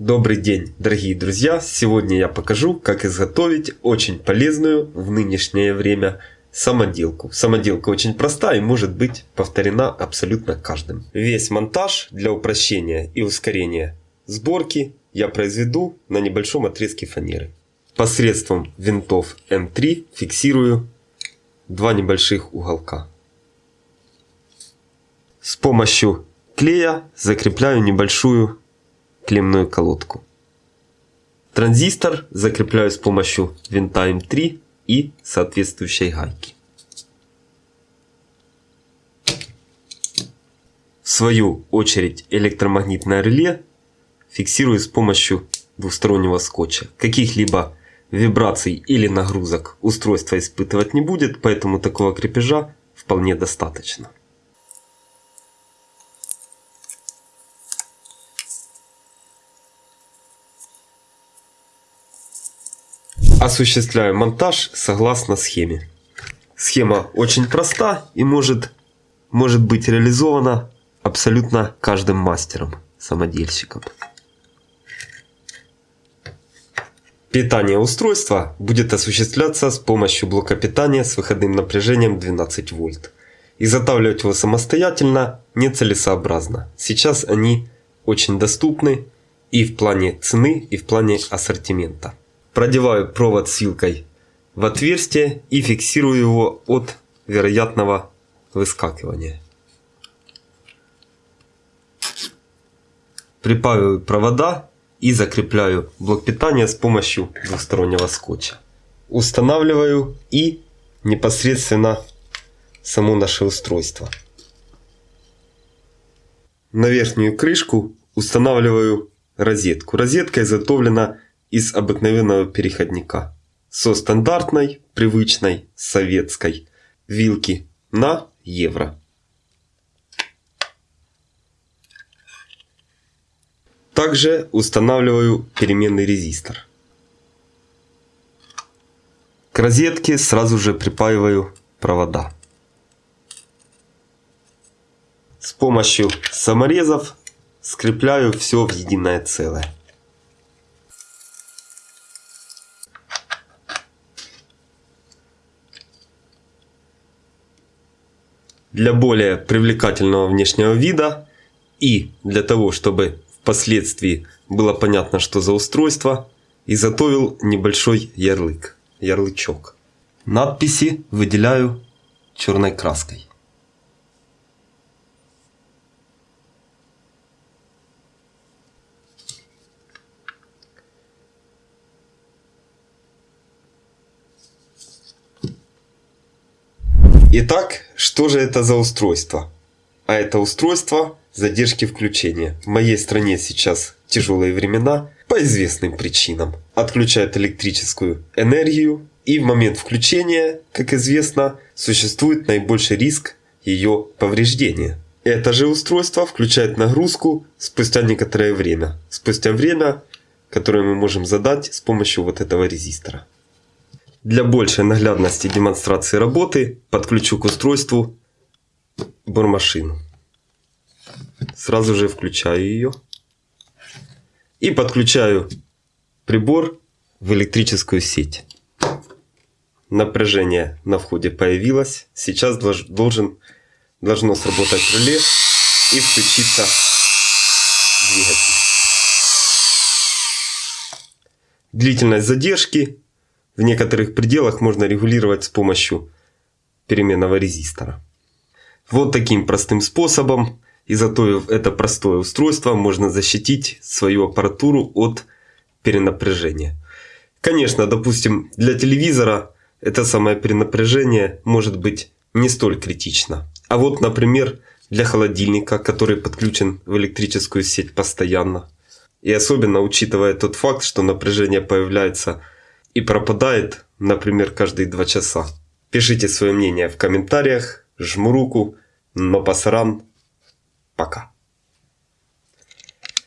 Добрый день, дорогие друзья! Сегодня я покажу, как изготовить очень полезную в нынешнее время самоделку. Самоделка очень проста и может быть повторена абсолютно каждым. Весь монтаж для упрощения и ускорения сборки я произведу на небольшом отрезке фанеры. Посредством винтов М3 фиксирую два небольших уголка. С помощью клея закрепляю небольшую клемную колодку. Транзистор закрепляю с помощью винта М3 и соответствующей гайки. В свою очередь электромагнитное реле фиксирую с помощью двустороннего скотча. Каких-либо вибраций или нагрузок устройство испытывать не будет, поэтому такого крепежа вполне достаточно. Осуществляю монтаж согласно схеме. Схема очень проста и может, может быть реализована абсолютно каждым мастером, самодельщиком. Питание устройства будет осуществляться с помощью блока питания с выходным напряжением 12 вольт. Изготавливать его самостоятельно нецелесообразно. Сейчас они очень доступны и в плане цены, и в плане ассортимента. Продеваю провод с вилкой в отверстие и фиксирую его от вероятного выскакивания. Припаиваю провода и закрепляю блок питания с помощью двухстороннего скотча. Устанавливаю и непосредственно само наше устройство. На верхнюю крышку устанавливаю розетку. Розетка изготовлена из обыкновенного переходника со стандартной, привычной, советской вилки на евро. Также устанавливаю переменный резистор. К розетке сразу же припаиваю провода. С помощью саморезов скрепляю все в единое целое. Для более привлекательного внешнего вида и для того, чтобы впоследствии было понятно, что за устройство, изготовил небольшой ярлык, ярлычок. Надписи выделяю черной краской. Итак, что же это за устройство? А это устройство задержки включения. В моей стране сейчас тяжелые времена по известным причинам. Отключают электрическую энергию и в момент включения, как известно, существует наибольший риск ее повреждения. Это же устройство включает нагрузку спустя некоторое время. Спустя время, которое мы можем задать с помощью вот этого резистора. Для большей наглядности демонстрации работы подключу к устройству бормашину. Сразу же включаю ее. И подключаю прибор в электрическую сеть. Напряжение на входе появилось. Сейчас должен, должно сработать реле и включиться двигатель. Длительность задержки в некоторых пределах можно регулировать с помощью переменного резистора. Вот таким простым способом, изготовив это простое устройство, можно защитить свою аппаратуру от перенапряжения. Конечно, допустим, для телевизора это самое перенапряжение может быть не столь критично. А вот, например, для холодильника, который подключен в электрическую сеть постоянно. И особенно учитывая тот факт, что напряжение появляется и пропадает, например, каждые два часа. Пишите свое мнение в комментариях, жму руку, но пасаран, пока.